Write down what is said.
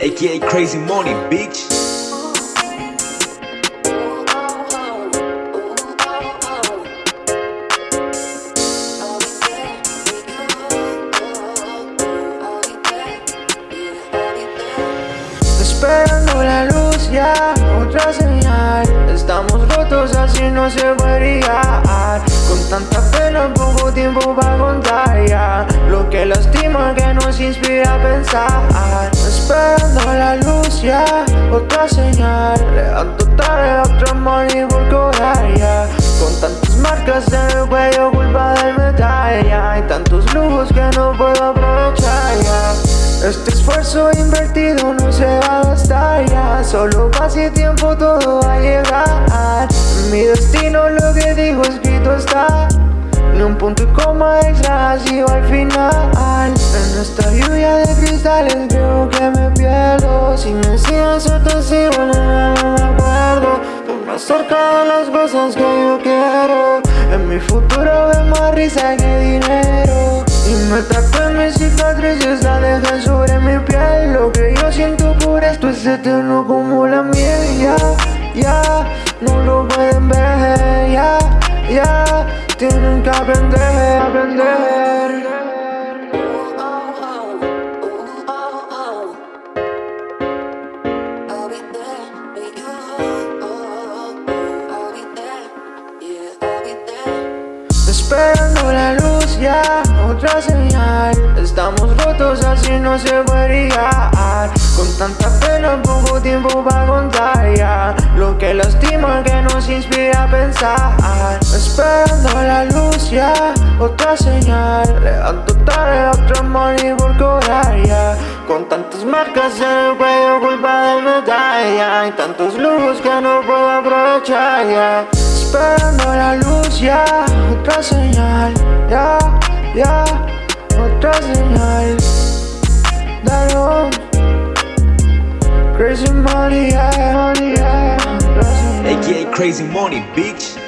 aka Crazy Money, bitch. Esperando la luz ya, otra señal. Estamos rotos así no se puede Con tanta pena, poco tiempo para contar ya. Lo que lastima que nos inspira a pensar Esperando la luz ya, otra señal Levanto tarde, otro money por cobrar ya Con tantas marcas en el cuello, culpa del metal ya Hay tantos lujos que no puedo aprovechar ya. Este esfuerzo invertido no se va a gastar ya. Solo pase tiempo todo va a llegar. Mi destino lo que digo escrito está. Ni un punto y coma extra así al final. En esta lluvia de cristales Si me enseñas otro sigo, no me acuerdo Tú más cerca de las cosas que yo quiero. En mi futuro veo más risa que dinero. Y me en mis cicatrices la dejan sobre mi piel. Lo que yo siento por esto es eterno como la miel. Ya, ya, no lo pueden ver. Ya, ya, tienen que aprender, aprender Esperando la luz ya, otra señal. Estamos rotos así no se puede Con tanta pena, poco tiempo para contar ya. Lo que lastima que nos inspira a pensar. Esperando la luz ya, otra señal. Levanto tarde, otro money por cobrar ya. Con tantas marcas en el cuello, culpa del metal ya. Hay tantos lujos que no puedo aprovechar ya. Esperando la luz ya, otra señal Ya, ya, otra señal Crazy money, yeah, money, yeah aka Crazy Money, bitch.